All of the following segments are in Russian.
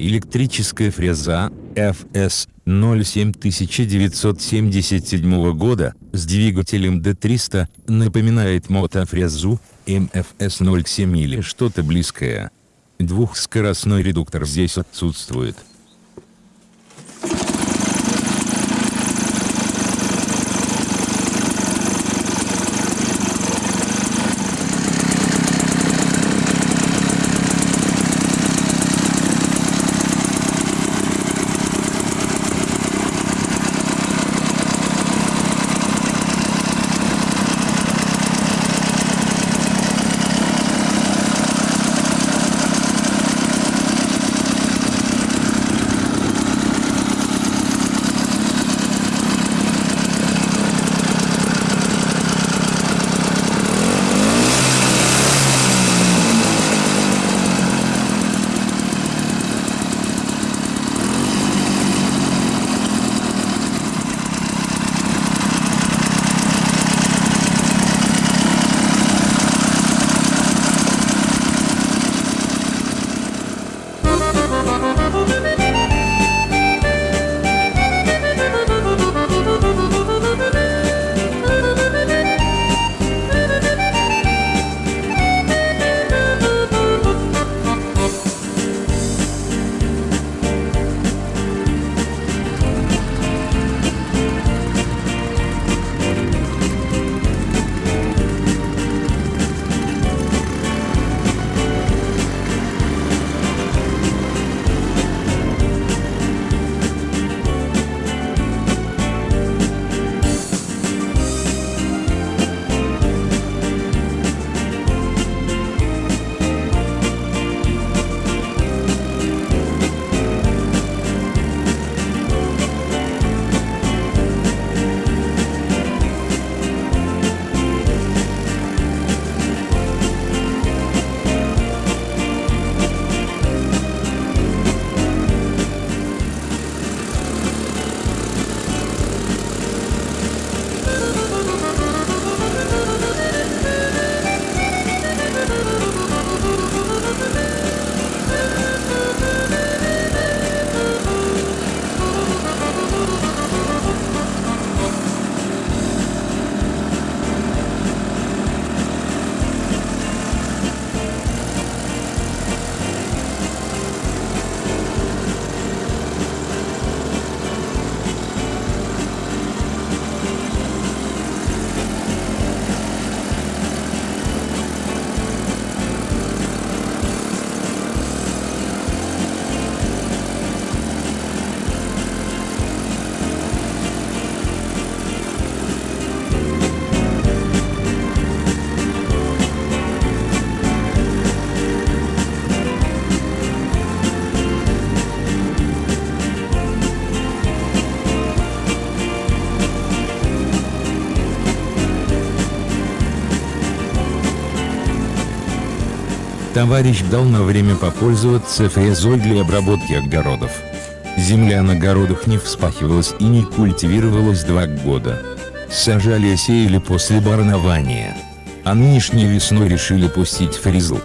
Электрическая фреза FS 07 1977 года с двигателем D300 напоминает мотофрезу MFS 07 или что-то близкое. Двухскоростной редуктор здесь отсутствует. Товарищ дал на время попользоваться фрезой для обработки огородов. Земля на огородах не вспахивалась и не культивировалась два года. Сажали и сеяли после барнования. А нынешней весной решили пустить фрезу.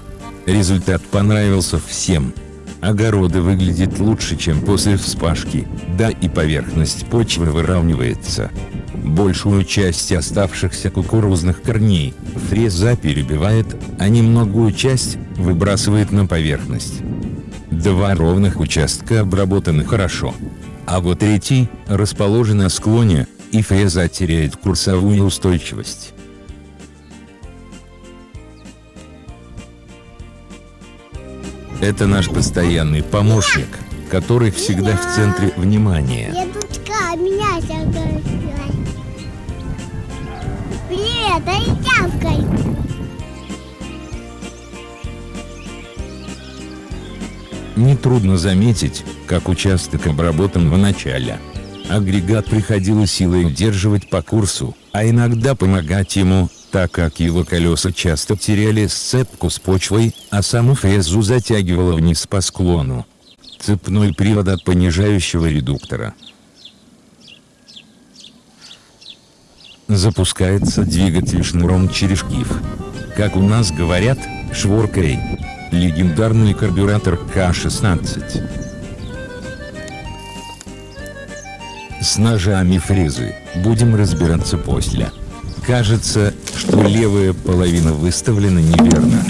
Результат понравился всем. Огороды выглядят лучше, чем после вспашки, да и поверхность почвы выравнивается. Большую часть оставшихся кукурузных корней фреза перебивает, а немногую часть выбрасывает на поверхность. Два ровных участка обработаны хорошо. А вот третий расположен на склоне, и фреза теряет курсовую устойчивость. Это наш постоянный помощник, который всегда в центре внимания. Дедушка, меня Привет, дай тявкай. Нетрудно заметить, как участок обработан в начале. Агрегат приходилось силой удерживать по курсу, а иногда помогать ему, так как его колеса часто теряли сцепку с почвой, а саму фрезу затягивало вниз по склону. Цепной привод от понижающего редуктора. Запускается двигатель шнуром через шкив. Как у нас говорят, шворкой. Легендарный карбюратор К-16. С ножами фрезы будем разбираться после. Кажется, что левая половина выставлена неверно.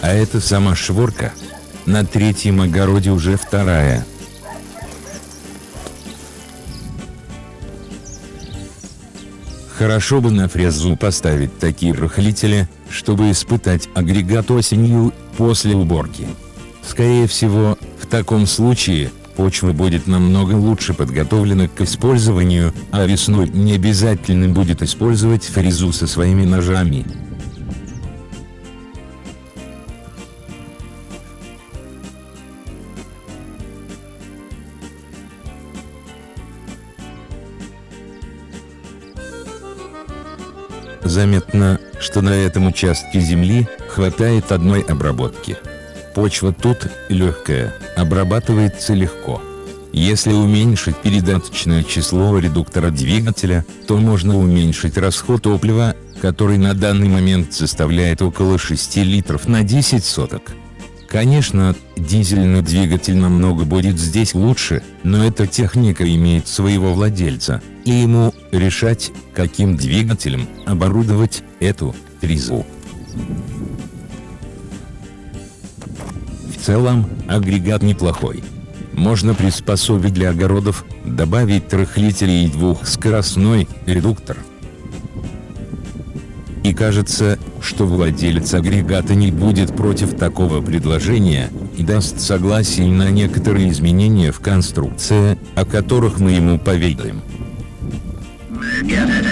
А это сама шворка. На третьем огороде уже вторая. Хорошо бы на фрезу поставить такие рыхлители, чтобы испытать агрегат осенью, после уборки. Скорее всего, в таком случае, почва будет намного лучше подготовлена к использованию, а весной не обязательно будет использовать фрезу со своими ножами. Заметно, что на этом участке земли хватает одной обработки. Почва тут легкая, обрабатывается легко. Если уменьшить передаточное число редуктора двигателя, то можно уменьшить расход топлива, который на данный момент составляет около 6 литров на 10 соток. Конечно, дизельный двигатель намного будет здесь лучше, но эта техника имеет своего владельца, и ему решать, каким двигателем оборудовать эту тризу. В целом, агрегат неплохой. Можно приспособить для огородов, добавить рыхлителей и двухскоростной редуктор. Кажется, что владелец агрегата не будет против такого предложения, и даст согласие на некоторые изменения в конструкции, о которых мы ему поведаем. It,